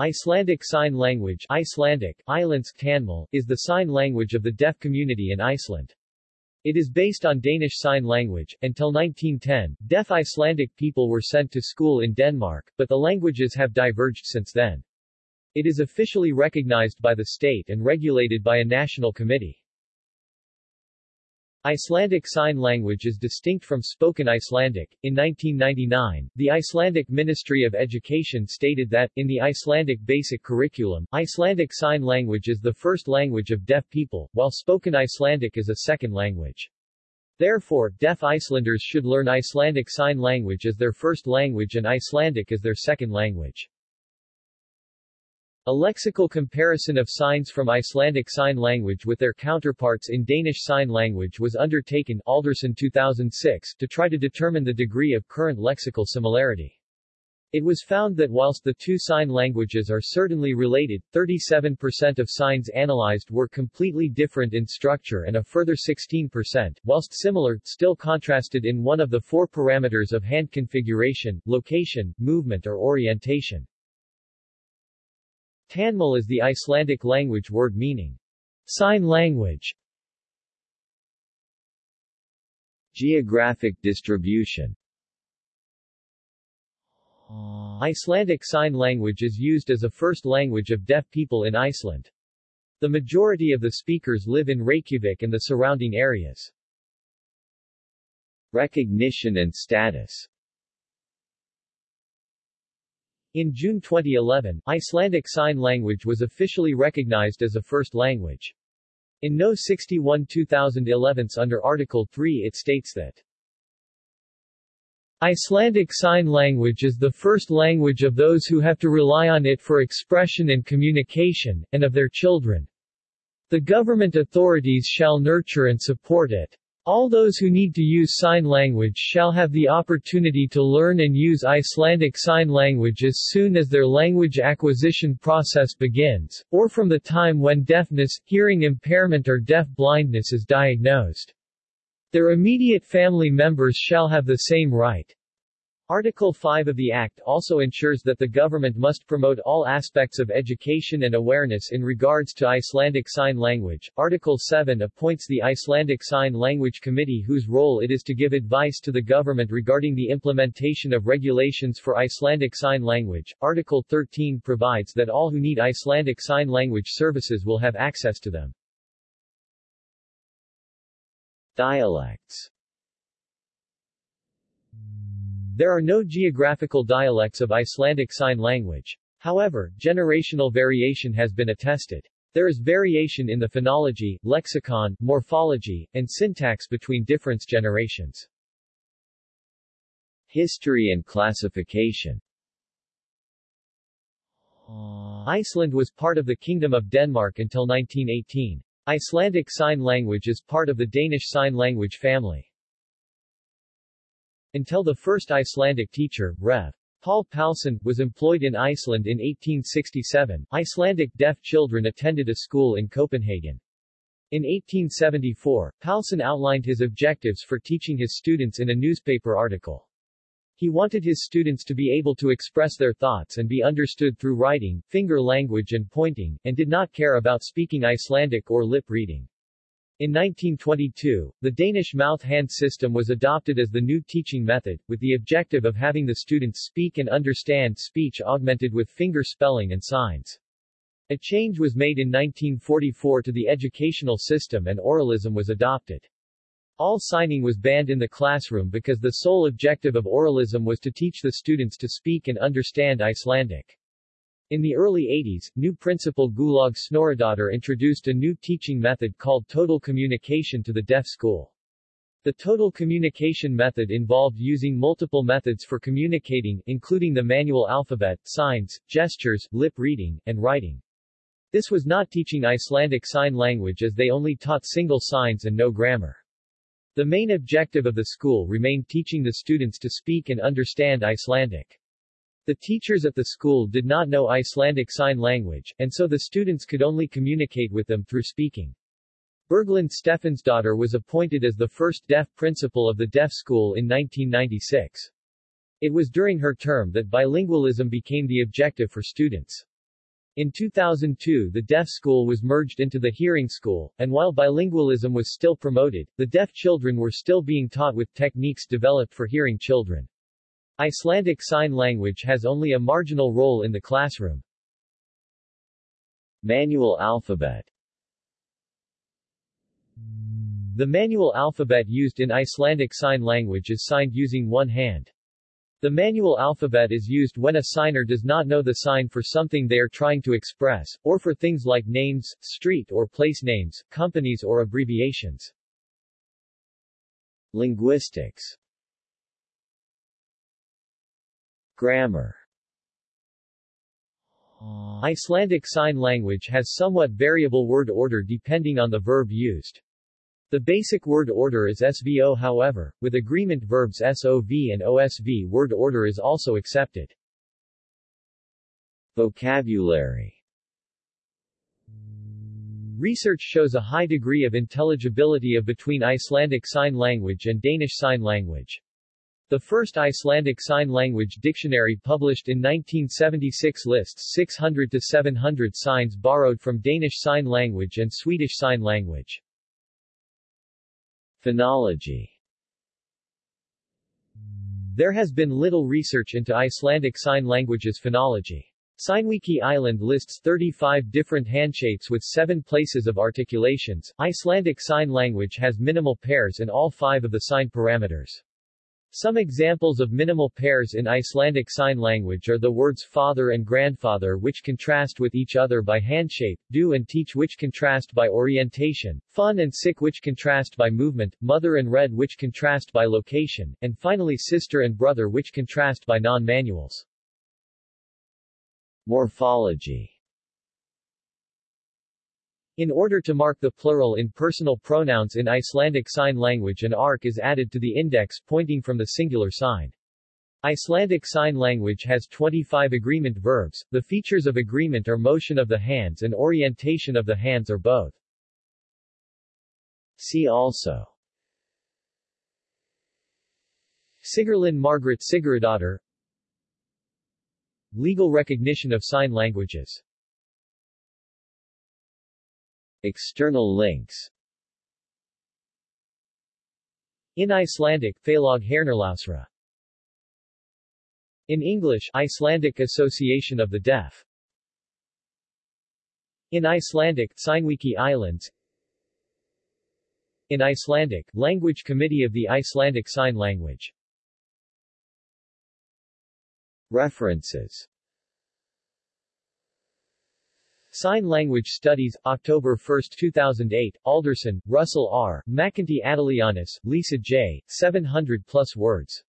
Icelandic Sign Language Icelandic, Tanmal, is the sign language of the deaf community in Iceland. It is based on Danish Sign Language. Until 1910, deaf Icelandic people were sent to school in Denmark, but the languages have diverged since then. It is officially recognized by the state and regulated by a national committee. Icelandic Sign Language is distinct from spoken Icelandic. In 1999, the Icelandic Ministry of Education stated that, in the Icelandic basic curriculum, Icelandic Sign Language is the first language of deaf people, while spoken Icelandic is a second language. Therefore, deaf Icelanders should learn Icelandic Sign Language as their first language and Icelandic as their second language. A lexical comparison of signs from Icelandic Sign Language with their counterparts in Danish Sign Language was undertaken Aldersson 2006 to try to determine the degree of current lexical similarity. It was found that whilst the two sign languages are certainly related, 37% of signs analyzed were completely different in structure and a further 16%, whilst similar, still contrasted in one of the four parameters of hand configuration, location, movement or orientation. Tanmal is the Icelandic language word meaning sign language. Geographic distribution Icelandic Sign Language is used as a first language of deaf people in Iceland. The majority of the speakers live in Reykjavik and the surrounding areas. Recognition and status in June 2011, Icelandic Sign Language was officially recognized as a first language. In No. 61 2011 under Article 3 it states that Icelandic Sign Language is the first language of those who have to rely on it for expression and communication, and of their children. The government authorities shall nurture and support it. All those who need to use sign language shall have the opportunity to learn and use Icelandic Sign Language as soon as their language acquisition process begins, or from the time when deafness, hearing impairment or deaf blindness is diagnosed. Their immediate family members shall have the same right. Article 5 of the Act also ensures that the government must promote all aspects of education and awareness in regards to Icelandic Sign Language. Article 7 appoints the Icelandic Sign Language Committee whose role it is to give advice to the government regarding the implementation of regulations for Icelandic Sign Language. Article 13 provides that all who need Icelandic Sign Language services will have access to them. Dialects there are no geographical dialects of Icelandic Sign Language. However, generational variation has been attested. There is variation in the phonology, lexicon, morphology, and syntax between different generations. History and classification Iceland was part of the Kingdom of Denmark until 1918. Icelandic Sign Language is part of the Danish Sign Language family. Until the first Icelandic teacher, Rev. Paul Palsson, was employed in Iceland in 1867, Icelandic deaf children attended a school in Copenhagen. In 1874, Palsson outlined his objectives for teaching his students in a newspaper article. He wanted his students to be able to express their thoughts and be understood through writing, finger language and pointing, and did not care about speaking Icelandic or lip reading. In 1922, the Danish mouth-hand system was adopted as the new teaching method, with the objective of having the students speak and understand speech augmented with finger spelling and signs. A change was made in 1944 to the educational system and oralism was adopted. All signing was banned in the classroom because the sole objective of oralism was to teach the students to speak and understand Icelandic. In the early 80s, new principal Guðlaug Snorradottir introduced a new teaching method called total communication to the deaf school. The total communication method involved using multiple methods for communicating, including the manual alphabet, signs, gestures, lip reading, and writing. This was not teaching Icelandic Sign Language as they only taught single signs and no grammar. The main objective of the school remained teaching the students to speak and understand Icelandic. The teachers at the school did not know Icelandic Sign Language, and so the students could only communicate with them through speaking. Berglind Stefansdottir was appointed as the first deaf principal of the deaf school in 1996. It was during her term that bilingualism became the objective for students. In 2002 the deaf school was merged into the hearing school, and while bilingualism was still promoted, the deaf children were still being taught with techniques developed for hearing children. Icelandic Sign Language has only a marginal role in the classroom. Manual alphabet The manual alphabet used in Icelandic Sign Language is signed using one hand. The manual alphabet is used when a signer does not know the sign for something they are trying to express, or for things like names, street or place names, companies or abbreviations. Linguistics Grammar Icelandic Sign Language has somewhat variable word order depending on the verb used. The basic word order is SVO however, with agreement verbs SOV and OSV word order is also accepted. Vocabulary Research shows a high degree of intelligibility of between Icelandic Sign Language and Danish Sign Language. The first Icelandic Sign Language dictionary published in 1976 lists 600 to 700 signs borrowed from Danish Sign Language and Swedish Sign Language. Phonology There has been little research into Icelandic Sign Language's phonology. Signwiki Island lists 35 different handshapes with seven places of articulations. Icelandic Sign Language has minimal pairs in all five of the sign parameters. Some examples of minimal pairs in Icelandic Sign Language are the words father and grandfather which contrast with each other by handshape, do and teach which contrast by orientation, fun and sick which contrast by movement, mother and red which contrast by location, and finally sister and brother which contrast by non-manuals. Morphology in order to mark the plural in personal pronouns in Icelandic Sign Language an arc is added to the index pointing from the singular sign. Icelandic Sign Language has 25 agreement verbs. The features of agreement are motion of the hands and orientation of the hands or both. See also Sigurlín Margaret Sigurðardóttir Legal recognition of sign languages External links In Icelandic, Felag Heyrnarlausra. In English, Icelandic Association of the Deaf. In Icelandic, Signwiki Islands. In Icelandic, Language Committee of the Icelandic Sign Language. References Sign Language Studies, October 1, 2008, Aldersson, Russell R., McEntee Atalianis, Lisa J., 700 plus words.